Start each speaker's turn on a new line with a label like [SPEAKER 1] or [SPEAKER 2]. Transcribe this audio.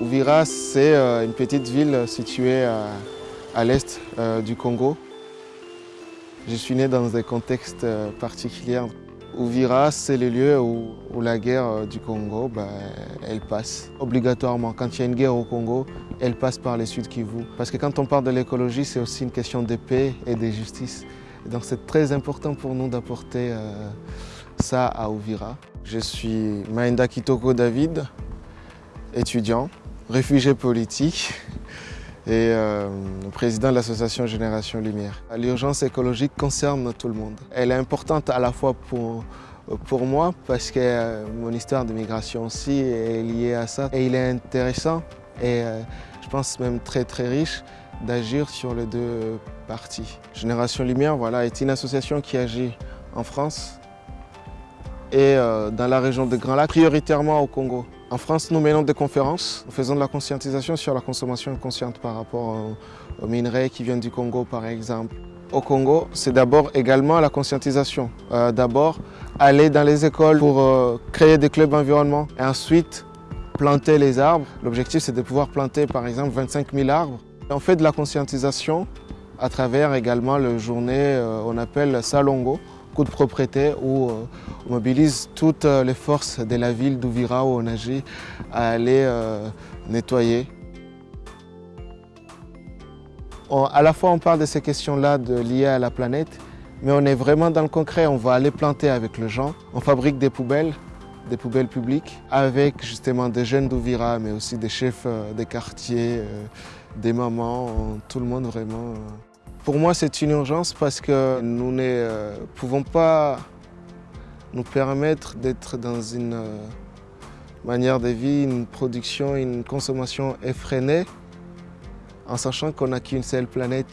[SPEAKER 1] Ouvira, c'est euh, une petite ville située à, l'est euh, du Congo. Je suis né dans un contexte euh, particulier. Ouvira, c'est le lieu où, la guerre du Congo, bah, elle passe obligatoirement. Quand il y a une guerre au Congo, elle passe par les Sud Kivu. Parce que quand on parle de l'écologie, c'est aussi une question de paix et de justice. donc c'est très important pour nous d'apporter ça à Ouvira. Je suis Maïnda Kitoko David, étudiant réfugié politique et euh, président de l'association Génération Lumière. L'urgence écologique concerne tout le monde. Elle est importante à la fois pour, pour moi parce que euh, mon histoire de migration aussi est liée à ça. Et il est intéressant et euh, je pense même très très riche d'agir sur les deux parties. Génération Lumière voilà, est une association qui agit en France et dans la région de Grand Lac, prioritairement au Congo. En France, nous menons des conférences, nous faisons de la conscientisation sur la consommation consciente par rapport aux minerais qui viennent du Congo par exemple. Au Congo, c'est d'abord également la conscientisation. Euh, d'abord, aller dans les écoles pour euh, créer des clubs environnement et ensuite planter les arbres. L'objectif, c'est de pouvoir planter par exemple 25 000 arbres. On fait de la conscientisation à travers également le journée, euh, on appelle Salongo, de propriété où euh, on mobilise toutes euh, les forces de la ville d'Ouvira où on agit à aller euh, nettoyer. à la fois on parle de ces questions-là liées à la planète, mais on est vraiment dans le concret, on va aller planter avec les gens. On fabrique des poubelles, des poubelles publiques, avec justement des jeunes d'Ouvira, mais aussi des chefs des quartiers, des mamans, tout le monde vraiment. Pour moi, c'est une urgence parce que nous ne euh, pouvons pas nous permettre d'être dans une euh, manière de vie, une production, une consommation effrénée en sachant qu'on n'a qu'une seule planète.